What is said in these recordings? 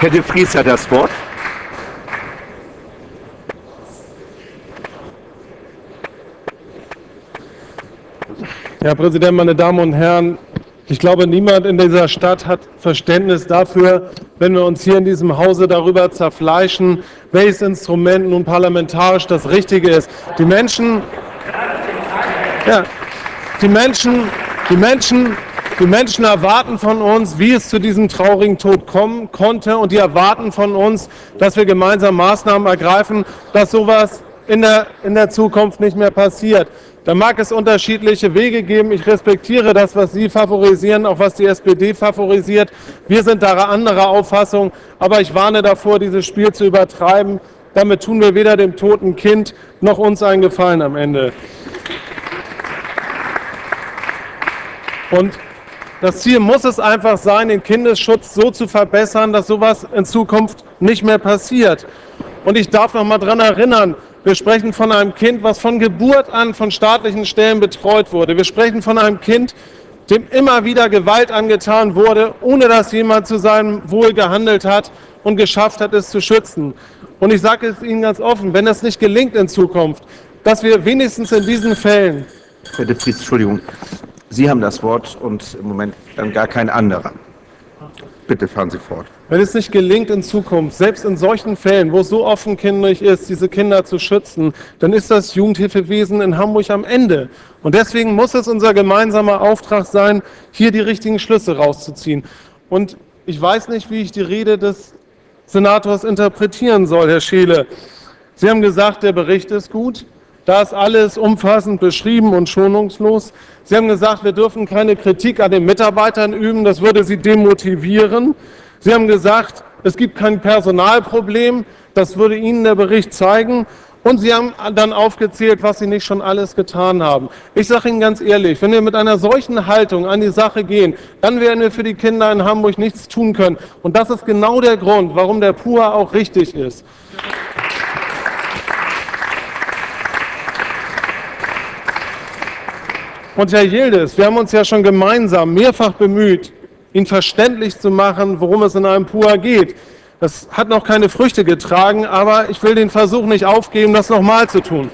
Herr de Vries hat das Wort. Herr Präsident, meine Damen und Herren! Ich glaube, niemand in dieser Stadt hat Verständnis dafür, wenn wir uns hier in diesem Hause darüber zerfleischen, welches Instrument nun parlamentarisch das Richtige ist. Die Menschen, ja, die Menschen, die Menschen, die Menschen erwarten von uns, wie es zu diesem traurigen Tod kommen konnte, und die erwarten von uns, dass wir gemeinsam Maßnahmen ergreifen, dass sowas in der, in der Zukunft nicht mehr passiert. Da mag es unterschiedliche Wege geben. Ich respektiere das, was Sie favorisieren, auch was die SPD favorisiert. Wir sind da anderer Auffassung, aber ich warne davor, dieses Spiel zu übertreiben. Damit tun wir weder dem toten Kind noch uns einen Gefallen am Ende. Und das Ziel muss es einfach sein, den Kindesschutz so zu verbessern, dass sowas in Zukunft nicht mehr passiert. Und ich darf noch mal daran erinnern, wir sprechen von einem Kind, was von Geburt an von staatlichen Stellen betreut wurde. Wir sprechen von einem Kind, dem immer wieder Gewalt angetan wurde, ohne dass jemand zu seinem Wohl gehandelt hat und geschafft hat, es zu schützen. Und ich sage es Ihnen ganz offen, wenn es nicht gelingt in Zukunft, dass wir wenigstens in diesen Fällen... Herr Vries, Entschuldigung, Sie haben das Wort und im Moment dann gar kein anderer. Bitte fahren Sie fort. Wenn es nicht gelingt in Zukunft, selbst in solchen Fällen, wo es so offenkindig ist, diese Kinder zu schützen, dann ist das Jugendhilfewesen in Hamburg am Ende. Und deswegen muss es unser gemeinsamer Auftrag sein, hier die richtigen Schlüsse rauszuziehen. Und ich weiß nicht, wie ich die Rede des Senators interpretieren soll, Herr Scheele. Sie haben gesagt, der Bericht ist gut. Da ist alles umfassend beschrieben und schonungslos. Sie haben gesagt, wir dürfen keine Kritik an den Mitarbeitern üben, das würde sie demotivieren. Sie haben gesagt, es gibt kein Personalproblem, das würde Ihnen der Bericht zeigen. Und Sie haben dann aufgezählt, was Sie nicht schon alles getan haben. Ich sage Ihnen ganz ehrlich, wenn wir mit einer solchen Haltung an die Sache gehen, dann werden wir für die Kinder in Hamburg nichts tun können. Und das ist genau der Grund, warum der PUA auch richtig ist. Und Herr Yildiz, wir haben uns ja schon gemeinsam mehrfach bemüht, ihn verständlich zu machen, worum es in einem PUA geht. Das hat noch keine Früchte getragen, aber ich will den Versuch nicht aufgeben, das nochmal zu tun.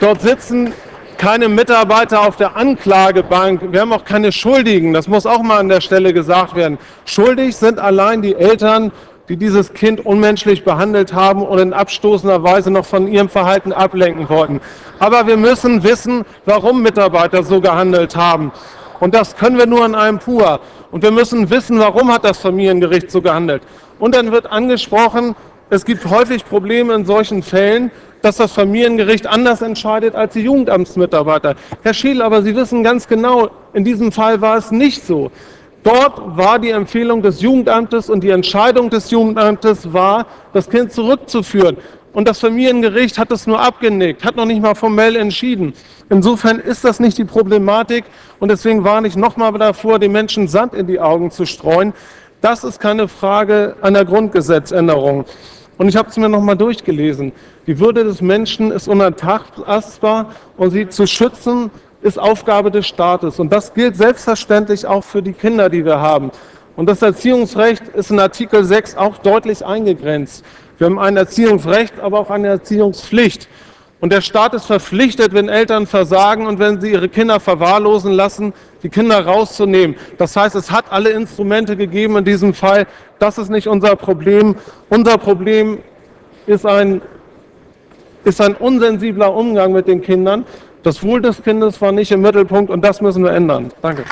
Dort sitzen keine Mitarbeiter auf der Anklagebank. Wir haben auch keine Schuldigen. Das muss auch mal an der Stelle gesagt werden. Schuldig sind allein die Eltern die dieses Kind unmenschlich behandelt haben und in abstoßender Weise noch von ihrem Verhalten ablenken wollten. Aber wir müssen wissen, warum Mitarbeiter so gehandelt haben. Und das können wir nur in einem PUA. Und wir müssen wissen, warum hat das Familiengericht so gehandelt. Und dann wird angesprochen, es gibt häufig Probleme in solchen Fällen, dass das Familiengericht anders entscheidet als die Jugendamtsmitarbeiter. Herr Schiel, aber Sie wissen ganz genau, in diesem Fall war es nicht so. Dort war die Empfehlung des Jugendamtes und die Entscheidung des Jugendamtes war, das Kind zurückzuführen. Und das Familiengericht hat es nur abgenickt, hat noch nicht mal formell entschieden. Insofern ist das nicht die Problematik und deswegen warne ich nochmal davor, den Menschen Sand in die Augen zu streuen. Das ist keine Frage einer Grundgesetzänderung. Und ich habe es mir nochmal durchgelesen. Die Würde des Menschen ist unantastbar und sie zu schützen ist Aufgabe des Staates. Und das gilt selbstverständlich auch für die Kinder, die wir haben. Und das Erziehungsrecht ist in Artikel 6 auch deutlich eingegrenzt. Wir haben ein Erziehungsrecht, aber auch eine Erziehungspflicht. Und der Staat ist verpflichtet, wenn Eltern versagen und wenn sie ihre Kinder verwahrlosen lassen, die Kinder rauszunehmen. Das heißt, es hat alle Instrumente gegeben in diesem Fall. Das ist nicht unser Problem. Unser Problem ist ein, ist ein unsensibler Umgang mit den Kindern. Das Wohl des Kindes war nicht im Mittelpunkt und das müssen wir ändern. Danke.